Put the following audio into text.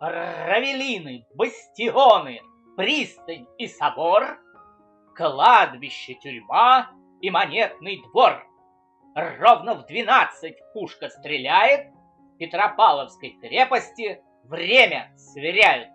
равелины, бастионы, пристань и собор, кладбище, тюрьма и монетный двор. Ровно в двенадцать пушка стреляет, Петропавловской крепости время сверяют.